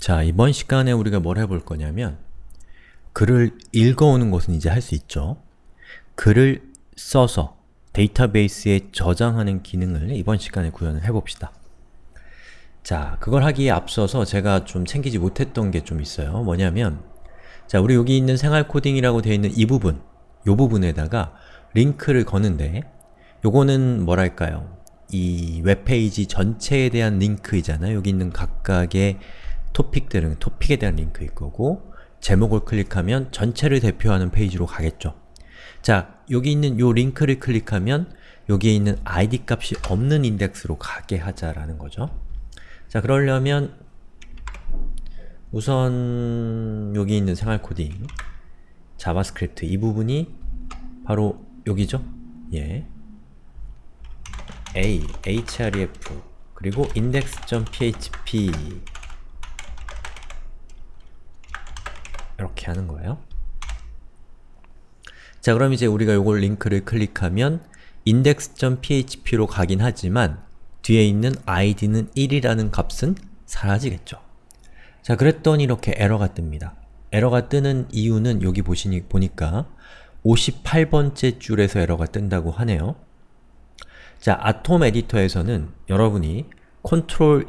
자, 이번 시간에 우리가 뭘 해볼 거냐면 글을 읽어오는 것은 이제 할 수 있죠. 글을 써서 데이터베이스에 저장하는 기능을 이번 시간에 구현을 해봅시다. 자, 그걸 하기에 앞서서 제가 좀 챙기지 못했던 게 좀 있어요. 뭐냐면 자, 우리 여기 있는 생활 코딩이라고 되어 있는 이 부분, 요 부분에다가 링크를 거는데 요거는 뭐랄까요? 이 웹페이지 전체에 대한 링크이잖아요. 여기 있는 각각의 토픽들은 토픽에 대한 링크일 거고 제목을 클릭하면 전체를 대표하는 페이지로 가겠죠. 자, 여기 있는 요 링크를 클릭하면 여기에 있는 id 값이 없는 인덱스로 가게 하자라는 거죠. 자, 그러려면 우선 여기 있는 생활 코딩 자바스크립트 이 부분이 바로 여기죠? 예. a, href 그리고 index.php 이렇게 하는 거예요. 자 그럼 이제 우리가 요걸 링크를 클릭하면 index.php로 가긴 하지만 뒤에 있는 id는 1이라는 값은 사라지겠죠. 자 그랬더니 이렇게 에러가 뜹니다. 에러가 뜨는 이유는 여기 보시니, 보니까 58번째 줄에서 에러가 뜬다고 하네요. 자, 아톰 에디터에서는 여러분이 컨트롤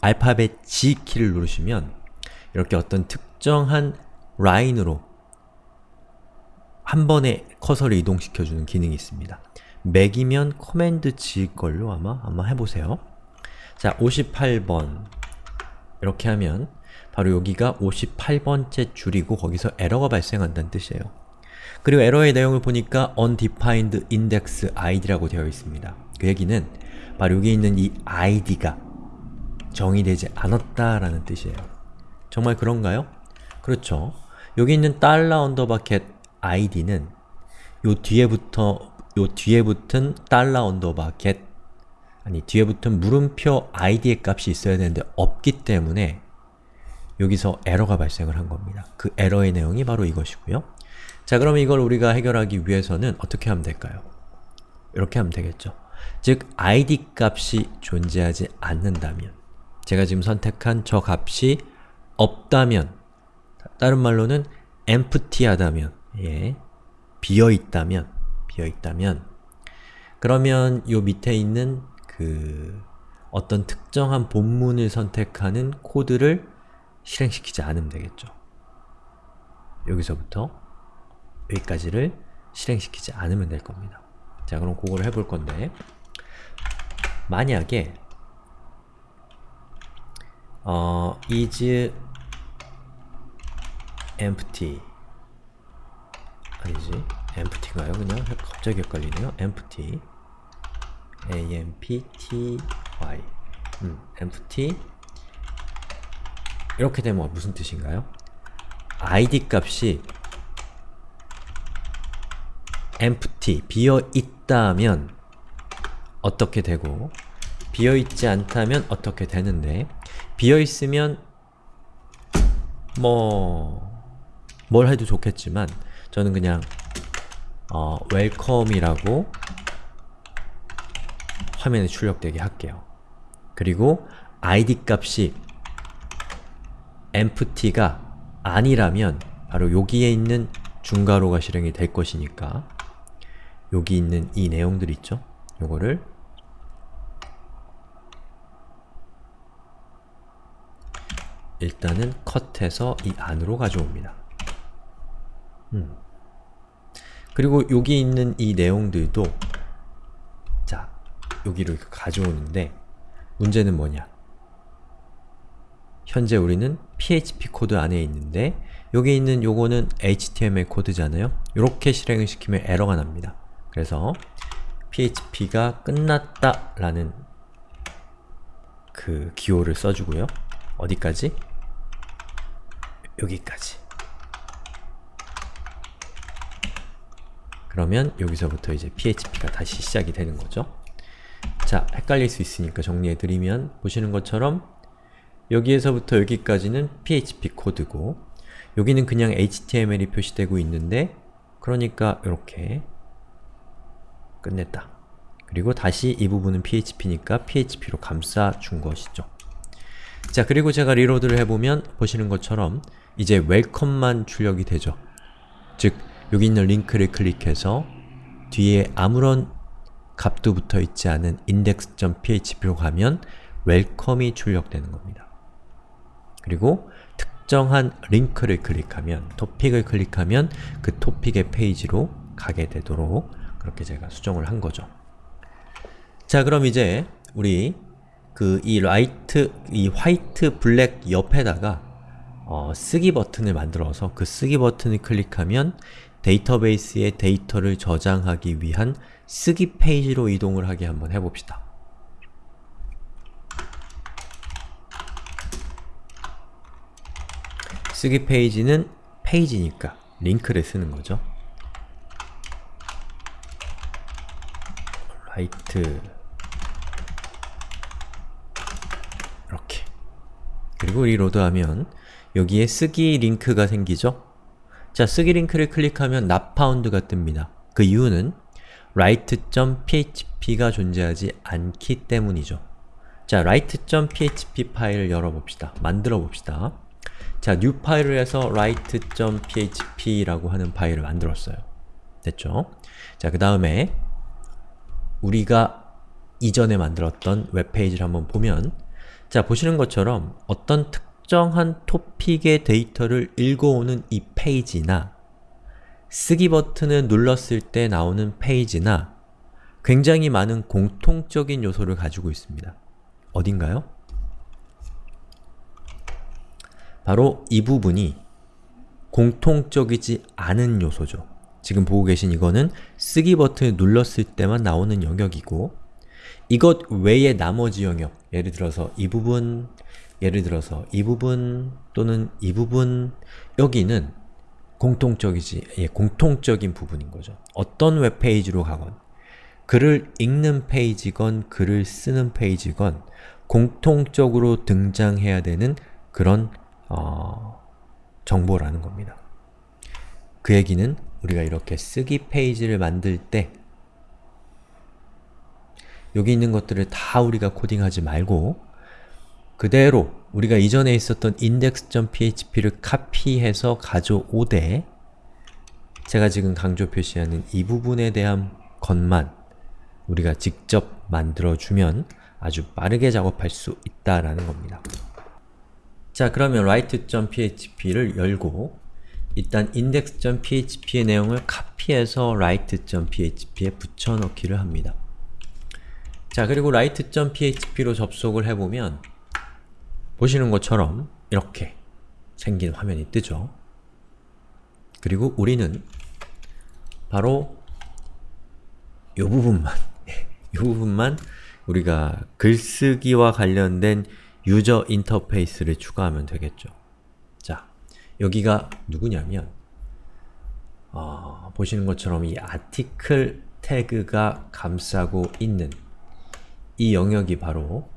알파벳 G 키를 누르시면 이렇게 어떤 특정한 라인으로 한 번에 커서를 이동시켜주는 기능이 있습니다. 맥이면 command G 걸로 아마 아마 해보세요. 자, 58번 이렇게 하면 바로 여기가 58번째 줄이고 거기서 에러가 발생한다는 뜻이에요. 그리고 에러의 내용을 보니까 undefined index id라고 되어 있습니다. 그 얘기는 바로 여기 있는 이 id가 정의되지 않았다라는 뜻이에요. 정말 그런가요? 그렇죠. 여기 있는 달러 언더바 GET id는 요 뒤에부터 요 뒤에 붙은 달러 언더바 GET 아니 뒤에 붙은 물음표 id의 값이 있어야 되는데 없기 때문에 여기서 에러가 발생을 한 겁니다. 그 에러의 내용이 바로 이것이고요. 자 그럼 이걸 우리가 해결하기 위해서는 어떻게 하면 될까요? 이렇게 하면 되겠죠. 즉 id 값이 존재하지 않는다면 제가 지금 선택한 저 값이 없다면 다른 말로는 empty하다면 예, 비어있다면 비어있다면 그러면 요 밑에 있는 그 어떤 특정한 본문을 선택하는 코드를 실행시키지 않으면 되겠죠. 여기서부터 여기까지를 실행시키지 않으면 될 겁니다. 자 그럼 그거를 해볼 건데 만약에 어, is empty 아니지 empty인가요? 그냥 갑자기 헷갈리네요. empty a-m-p-t-y 음, empty 이렇게 되면 무슨 뜻인가요? id 값이 empty, 비어있다면 어떻게 되고 비어있지 않다면 어떻게 되는데 비어있으면 뭐... 뭘 해도 좋겠지만 저는 그냥 어, welcome이라고 화면에 출력되게 할게요. 그리고 id 값이 empty가 아니라면 바로 여기에 있는 중괄호가 실행이 될 것이니까 여기 있는 이 내용들 있죠? 요거를 일단은 컷해서 이 안으로 가져옵니다. 음. 그리고 여기 있는 이 내용들도 자, 여기로 가져오는데 문제는 뭐냐? 현재 우리는 PHP 코드 안에 있는데 여기 있는 요거는 HTML 코드잖아요? 이렇게 실행을 시키면 에러가 납니다. 그래서 PHP가 끝났다 라는 그 기호를 써주고요. 어디까지? 여기까지. 그러면 여기서부터 이제 PHP가 다시 시작이 되는 거죠. 자, 헷갈릴 수 있으니까 정리해드리면 보시는 것처럼 여기에서부터 여기까지는 PHP 코드고 여기는 그냥 HTML이 표시되고 있는데 그러니까 이렇게 끝냈다. 그리고 다시 이 부분은 PHP니까 PHP로 감싸준 것이죠. 자 그리고 제가 reload를 해보면 보시는 것처럼 이제 welcome만 출력이 되죠. 즉 여기 있는 링크를 클릭해서 뒤에 아무런 값도 붙어 있지 않은 index.php로 가면 welcome이 출력되는 겁니다. 그리고 특정한 링크를 클릭하면, 토픽을 클릭하면 그 토픽의 페이지로 가게 되도록 그렇게 제가 수정을 한 거죠. 자 그럼 이제 우리 그 이 light, 이 white black 옆에다가 어, 쓰기 버튼을 만들어서 그 쓰기 버튼을 클릭하면 데이터베이스에 데이터를 저장하기 위한 쓰기 페이지로 이동을 하게 한번 해봅시다. 쓰기 페이지는 페이지니까 링크를 쓰는 거죠. write 이렇게 그리고 reload하면 여기에 쓰기 링크가 생기죠? 자, 쓰기 링크를 클릭하면 not found가 뜹니다. 그 이유는 write.php가 존재하지 않기 때문이죠. 자, write.php 파일을 열어봅시다. 만들어봅시다. 자, new 파일을 해서 write.php라고 하는 파일을 만들었어요. 됐죠? 자, 그 다음에 우리가 이전에 만들었던 웹페이지를 한번 보면 자, 보시는 것처럼 어떤 특 정한 토픽의 데이터를 읽어오는 이 페이지나 쓰기 버튼을 눌렀을 때 나오는 페이지나 굉장히 많은 공통적인 요소를 가지고 있습니다. 어딘가요? 바로 이 부분이 공통적이지 않은 요소죠. 지금 보고 계신 이거는 쓰기 버튼을 눌렀을 때만 나오는 영역이고 이것 외의 나머지 영역, 예를 들어서 이 부분, 예를 들어서 이 부분 또는 이 부분 여기는 공통적이지, 예, 공통적인 부분인 거죠. 어떤 웹페이지로 가건 글을 읽는 페이지건 글을 쓰는 페이지건 공통적으로 등장해야 되는 그런 어, 정보라는 겁니다. 그 얘기는 우리가 이렇게 쓰기 페이지를 만들 때 여기 있는 것들을 다 우리가 코딩하지 말고 그대로 우리가 이전에 있었던 index.php를 카피해서 가져오되 제가 지금 강조 표시하는 이 부분에 대한 것만 우리가 직접 만들어주면 아주 빠르게 작업할 수 있다라는 겁니다. 자 그러면 write.php를 열고 일단 index.php의 내용을 카피해서 write.php에 붙여넣기를 합니다. 자 그리고 write.php로 접속을 해보면 보시는 것처럼 이렇게 생긴 화면이 뜨죠. 그리고 우리는 바로 이 부분만 이 부분만 우리가 글쓰기와 관련된 유저 인터페이스를 추가하면 되겠죠. 자, 여기가 누구냐면 어, 보시는 것처럼 이 아티클 태그가 감싸고 있는 이 영역이 바로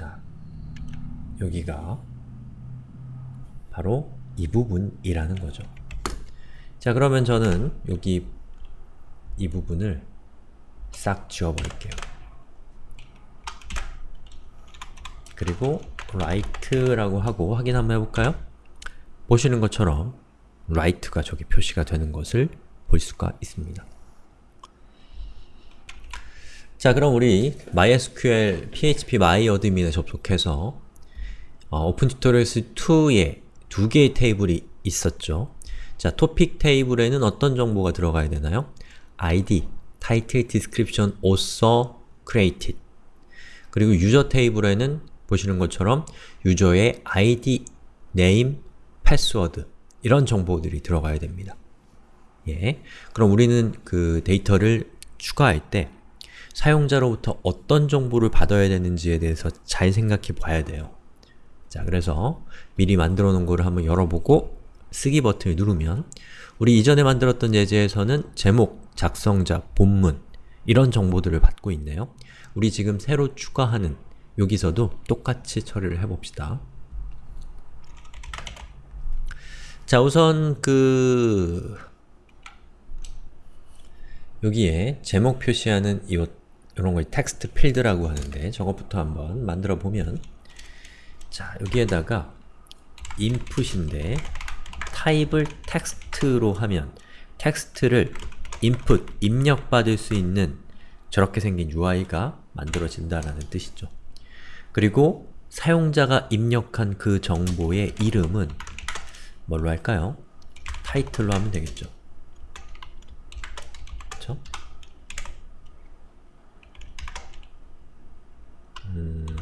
자, 여기가 바로 이 부분이라는 거죠. 자, 그러면 저는 여기 이 부분을 싹 지워버릴게요. 그리고 write라고 하고 확인 한번 해볼까요? 보시는 것처럼 write가 저기 표시가 되는 것을 볼 수가 있습니다. 자 그럼 우리 MySQL PHP MyAdmin에 접속해서 어, Open Tutorials 2에 두 개의 테이블이 있었죠. 자, 토픽 테이블에는 어떤 정보가 들어가야 되나요? id, title, description, author, created 그리고 유저 테이블에는 보시는 것처럼 유저의 id, name, password 이런 정보들이 들어가야 됩니다. 예. 그럼 우리는 그 데이터를 추가할 때 사용자로부터 어떤 정보를 받아야 되는지에 대해서 잘 생각해 봐야 돼요. 자, 그래서 미리 만들어 놓은 거를 한번 열어보고 쓰기 버튼을 누르면 우리 이전에 만들었던 예제에서는 제목, 작성자, 본문 이런 정보들을 받고 있네요. 우리 지금 새로 추가하는 여기서도 똑같이 처리를 해봅시다. 자, 우선 그 여기에 제목 표시하는 이 이런 걸 텍스트 필드라고 하는데 저것부터 한번 만들어 보면 자 여기에다가 input인데 타입을 텍스트로 하면 텍스트를 input, 입력받을 수 있는 저렇게 생긴 UI가 만들어진다라는 뜻이죠. 그리고 사용자가 입력한 그 정보의 이름은 뭘로 할까요? 타이틀로 하면 되겠죠. 그쵸? 음...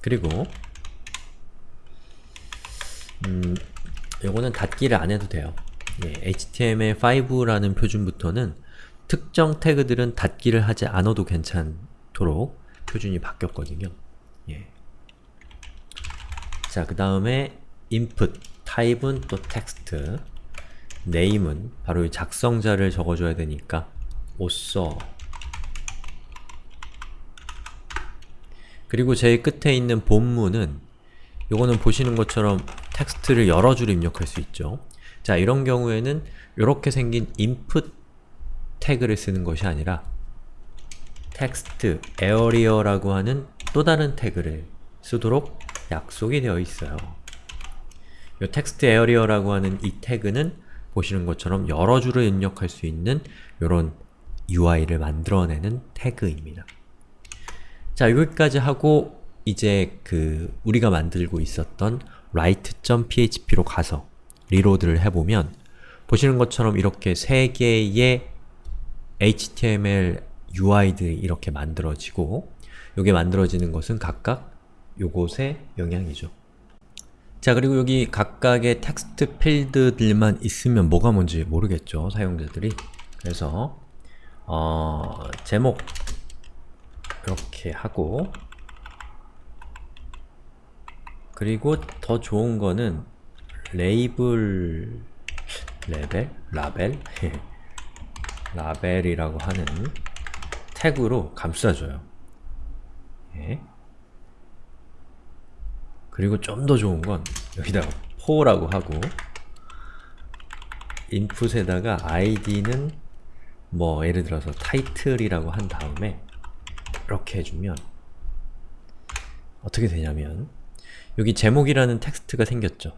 그리고 음, 요거는 닫기를 안 해도 돼요. 예, HTML5라는 표준부터는 특정 태그들은 닫기를 하지 않아도 괜찮도록 표준이 바뀌었거든요. 예. 자, 그 다음에 input, 타입은 또 텍스트, name은 바로 이 작성자를 적어줘야 되니까 오 그리고 제일 끝에 있는 본문은 요거는 보시는 것처럼 텍스트를 여러 줄 입력할 수 있죠. 자, 이런 경우에는 이렇게 생긴 input 태그를 쓰는 것이 아니라 text area라고 하는 또 다른 태그를 쓰도록 약속이 되어 있어요. 이 text area라고 하는 이 태그는 보시는 것처럼 여러 줄을 입력할 수 있는 이런 UI를 만들어내는 태그입니다. 자, 여기까지 하고 이제 그 우리가 만들고 있었던 write.php로 가서 reload를 해보면 보시는 것처럼 이렇게 세 개의 HTML UI들이 이렇게 만들어지고 이게 만들어지는 것은 각각 요것의 영향이죠. 자 그리고 여기 각각의 텍스트 필드들만 있으면 뭐가 뭔지 모르겠죠, 사용자들이. 그래서 어, 제목 이렇게 하고 그리고 더 좋은 거는 레이블 레벨? 라벨? 라벨이라고 하는 태그로 감싸줘요. 예. 그리고 좀 더 좋은 건 여기다가 for라고 하고 input에다가 id는 뭐 예를 들어서 title이라고 한 다음에 이렇게 해주면 어떻게 되냐면 여기 제목이라는 텍스트가 생겼죠.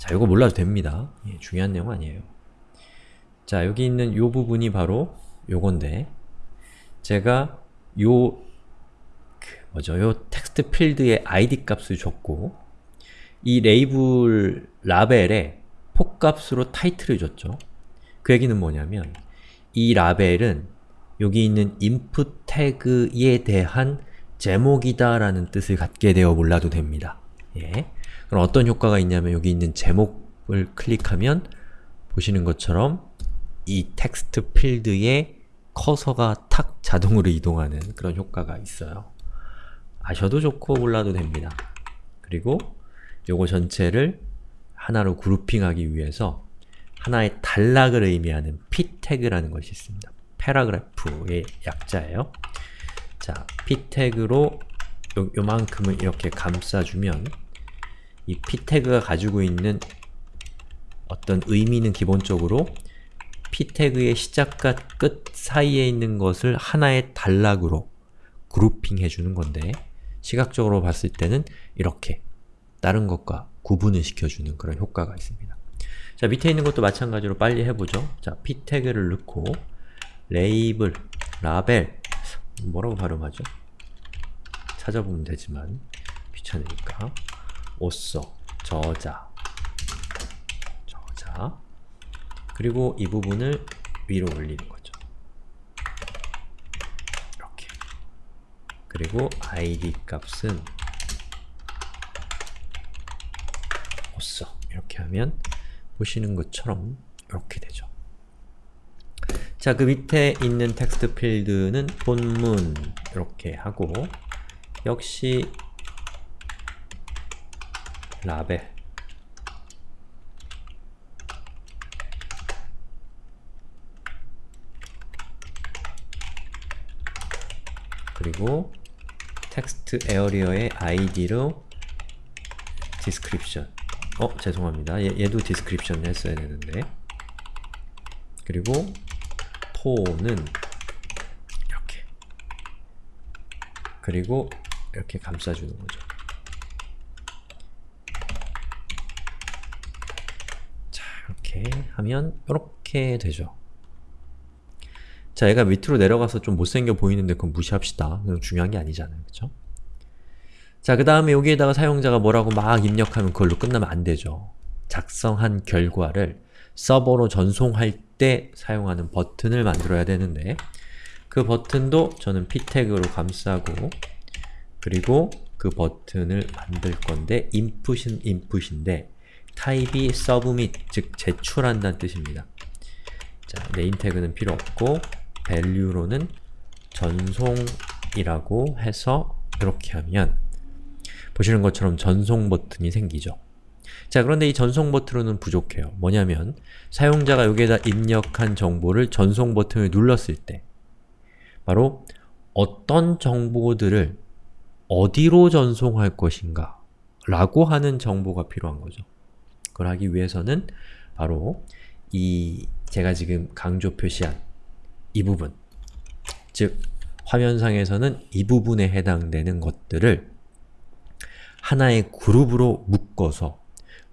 자, 이거 몰라도 됩니다. 예, 중요한 내용 아니에요. 자, 여기 있는 요 부분이 바로 요건데 제가 요그 뭐죠? 요 텍스트 필드의 id 값을 줬고 이 레이블 라벨에 for 값으로 title을 줬죠. 그 얘기는 뭐냐면 이 라벨은 여기 있는 input 태그에 대한 제목이다 라는 뜻을 갖게 되어 몰라도 됩니다. 예. 그럼 어떤 효과가 있냐면 여기 있는 제목을 클릭하면 보시는 것처럼 이 텍스트 필드에 커서가 탁 자동으로 이동하는 그런 효과가 있어요. 아셔도 좋고 몰라도 됩니다. 그리고 요거 전체를 하나로 그룹핑하기 위해서 하나의 단락을 의미하는 p 태그라는 것이 있습니다. 패러그래프의 약자예요. 자, p 태그로 요, 요만큼을 이렇게 감싸주면 이 p 태그가 가지고 있는 어떤 의미는 기본적으로 p 태그의 시작과 끝 사이에 있는 것을 하나의 단락으로 그룹핑 해주는 건데 시각적으로 봤을 때는 이렇게 다른 것과 구분을 시켜주는 그런 효과가 있습니다. 자, 밑에 있는 것도 마찬가지로 빨리 해보죠. 자, p 태그를 넣고 레이블, 라벨 뭐라고 발음하죠? 찾아보면 되지만 귀찮으니까 오써, 저자 저자 그리고 이 부분을 위로 올리는 거죠. 이렇게 그리고 id 값은 오써 이렇게 하면 보시는 것처럼 이렇게 되죠. 자, 그 밑에 있는 텍스트 필드는 본문 이렇게 하고 역시 라벨. 그리고 textarea의 id로 description 어, 죄송합니다. 얘, 얘도 description 했어야 되는데. 그리고 for는 이렇게 그리고 이렇게 감싸주는 거죠. 자, 이렇게 하면 이렇게 되죠. 자, 얘가 밑으로 내려가서 좀 못생겨 보이는데 그건 무시합시다. 그건 중요한 게 아니잖아요. 그쵸? 자, 그 다음에 여기에다가 사용자가 뭐라고 막 입력하면 그걸로 끝나면 안 되죠. 작성한 결과를 서버로 전송할 때 사용하는 버튼을 만들어야 되는데 그 버튼도 저는 p 태그로 감싸고 그리고 그 버튼을 만들 건데 input은 input인데 타입이 submit, 즉 제출한다는 뜻입니다. 자, 네임 태그는 필요 없고 value로는 전송이라고 해서 이렇게 하면 보시는 것처럼 전송 버튼이 생기죠. 자 그런데 이 전송 버튼은 부족해요. 뭐냐면 사용자가 여기에다 입력한 정보를 전송 버튼을 눌렀을 때 바로 어떤 정보들을 어디로 전송할 것인가 라고 하는 정보가 필요한 거죠. 그걸 하기 위해서는 바로 이 제가 지금 강조 표시한 이 부분 즉 화면상에서는 이 부분에 해당되는 것들을 하나의 그룹으로 묶어서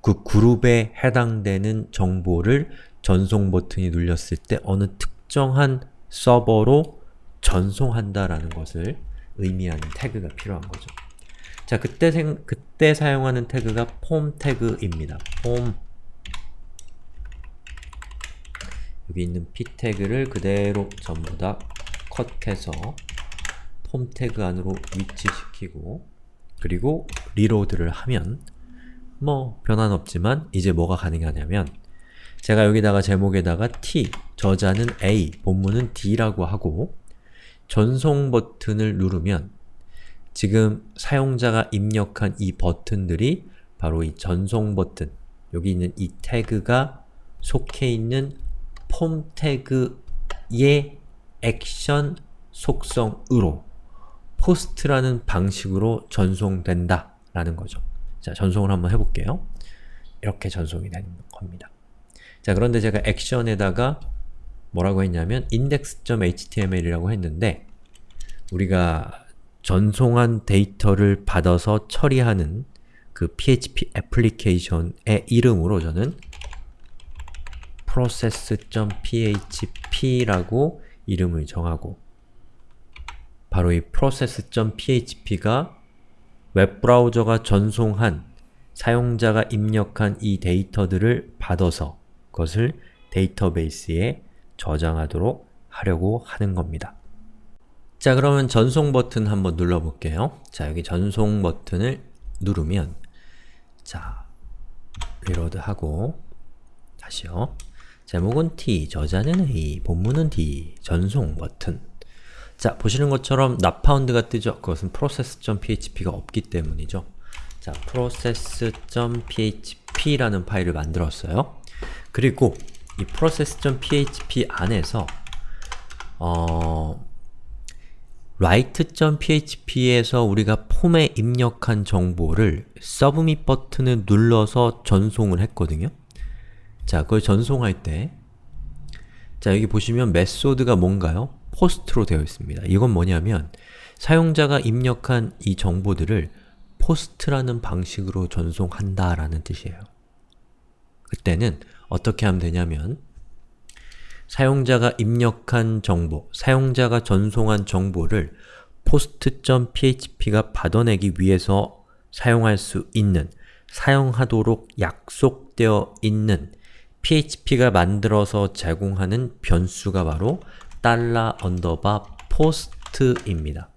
그 그룹에 해당되는 정보를 전송 버튼이 눌렸을 때 어느 특정한 서버로 전송한다라는 것을 의미하는 태그가 필요한 거죠. 자, 그때 생, 그때 사용하는 태그가 폼 태그입니다. 폼 여기 있는 p 태그를 그대로 전부 다 컷해서 폼 태그 안으로 위치시키고 그리고 리로드를 하면 뭐 변화는 없지만 이제 뭐가 가능하냐면 제가 여기다가 제목에다가 t, 저자는 a, 본문은 d라고 하고 전송 버튼을 누르면 지금 사용자가 입력한 이 버튼들이 바로 이 전송 버튼, 여기 있는 이 태그가 속해 있는 폼 태그의 액션 속성으로 post라는 방식으로 전송된다 라는 거죠. 자, 전송을 한번 해볼게요. 이렇게 전송이 되는 겁니다. 자, 그런데 제가 action에다가 뭐라고 했냐면 index.html이라고 했는데 우리가 전송한 데이터를 받아서 처리하는 그 PHP 애플리케이션의 이름으로 저는 process.php라고 이름을 정하고 바로 이 process.php가 웹브라우저가 전송한 사용자가 입력한 이 데이터들을 받아서 그것을 데이터베이스에 저장하도록 하려고 하는 겁니다. 자 그러면 전송 버튼 한번 눌러볼게요. 자 여기 전송 버튼을 누르면 자 reload 하고 다시요. 제목은 T, 저자는 A, 본문은 D, 전송 버튼 자, 보시는 것처럼 not found가 뜨죠? 그것은 process.php가 없기 때문이죠. 자, process.php라는 파일을 만들었어요. 그리고 이 process.php 안에서 어, write.php에서 우리가 폼에 입력한 정보를 submit 버튼을 눌러서 전송을 했거든요. 자, 그걸 전송할 때 자, 여기 보시면 메소드가 뭔가요? 포스트로 되어 있습니다. 이건 뭐냐면 사용자가 입력한 이 정보들을 포스트라는 방식으로 전송한다 라는 뜻이에요. 그때는 어떻게 하면 되냐면 사용자가 입력한 정보, 사용자가 전송한 정보를 post.php가 받아내기 위해서 사용할 수 있는, 사용하도록 약속되어 있는 php가 만들어서 제공하는 변수가 바로 달러 underbar post입니다.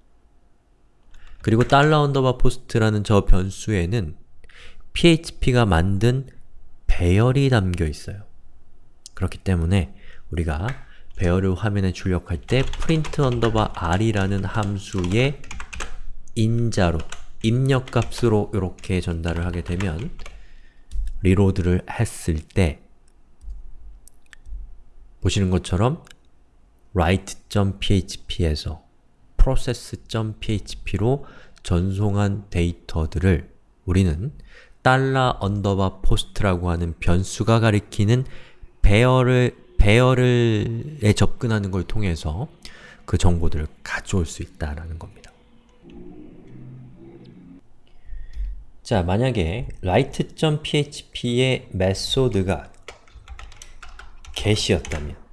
그리고 달러 underbar post라는 저 변수에는 php가 만든 배열이 담겨 있어요. 그렇기 때문에 우리가 배열을 화면에 출력할 때 print underbar r이라는 함수의 인자로, 입력값으로 이렇게 전달을 하게 되면 reload를 했을 때 보시는 것처럼 write.php에서 process.php로 전송한 데이터들을 우리는 달러 underbar post라고 하는 변수가 가리키는 배열을 배열을에 접근하는 걸 통해서 그 정보들을 가져올 수 있다라는 겁니다. 자, 만약에 write.php의 method가 get이었다면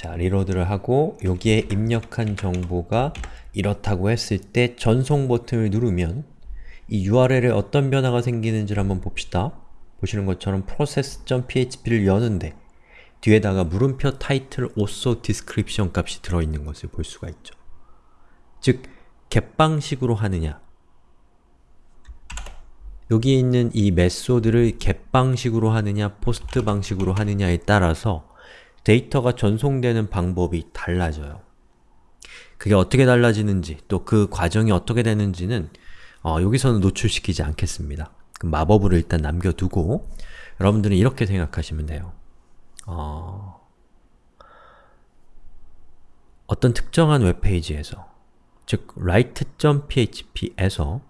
자, 리로드를 하고 여기에 입력한 정보가 이렇다고 했을 때 전송 버튼을 누르면 이 URL에 어떤 변화가 생기는지를 한번 봅시다. 보시는 것처럼 process.php를 여는데 뒤에다가 물음표 타이틀 also description 값이 들어있는 것을 볼 수가 있죠. 즉, get 방식으로 하느냐 여기 있는 이 메소드를 get 방식으로 하느냐, post 방식으로 하느냐에 따라서 데이터가 전송되는 방법이 달라져요. 그게 어떻게 달라지는지, 또 그 과정이 어떻게 되는지는 어, 여기서는 노출시키지 않겠습니다. 그 마법을 일단 남겨두고 여러분들은 이렇게 생각하시면 돼요. 어... 어떤 특정한 웹페이지에서 즉 write.php에서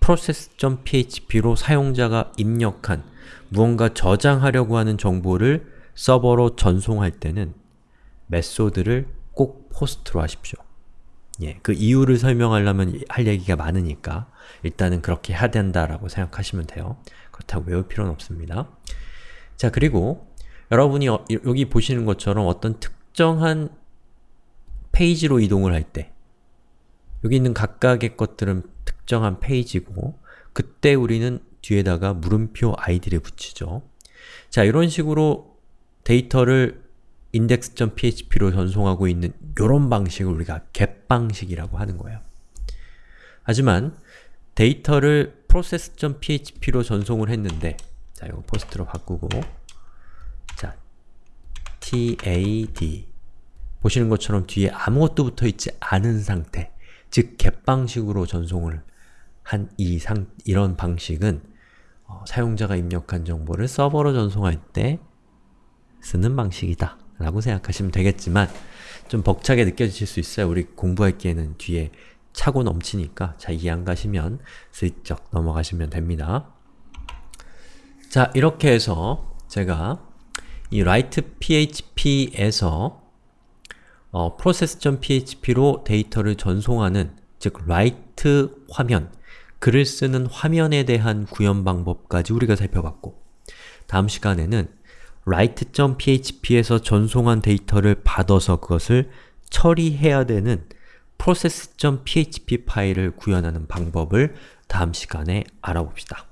process.php로 사용자가 입력한 무언가 저장하려고 하는 정보를 서버로 전송할 때는 메소드를 꼭 포스트로 하십시오. 예, 그 이유를 설명하려면 할 얘기가 많으니까 일단은 그렇게 해야 된다라고 생각하시면 돼요. 그렇다고 외울 필요는 없습니다. 자, 그리고 여러분이 어, 여기 보시는 것처럼 어떤 특정한 페이지로 이동을 할 때 여기 있는 각각의 것들은 특정한 페이지고 그때 우리는 뒤에다가 물음표 id를 붙이죠. 자, 이런 식으로 데이터를 index.php로 전송하고 있는 이런 방식을 우리가 get 방식이라고 하는 거예요. 하지만 데이터를 process.php로 전송을 했는데 자, 이거 post로 바꾸고 자, tad 보시는 것처럼 뒤에 아무것도 붙어있지 않은 상태 즉 get 방식으로 전송을 한 이 상, 이런 방식은 어, 사용자가 입력한 정보를 서버로 전송할 때 쓰는 방식이다 라고 생각하시면 되겠지만 좀 벅차게 느껴지실 수 있어요. 우리 공부할 기에는 뒤에 차고 넘치니까 자 이해 안 가시면 슬쩍 넘어가시면 됩니다. 자 이렇게 해서 제가 이 write.php에서 어, process.php로 데이터를 전송하는 즉 write 화면, 글을 쓰는 화면에 대한 구현 방법까지 우리가 살펴봤고 다음 시간에는 write.php에서 전송한 데이터를 받아서 그것을 처리해야 되는 process.php 파일을 구현하는 방법을 다음 시간에 알아봅시다.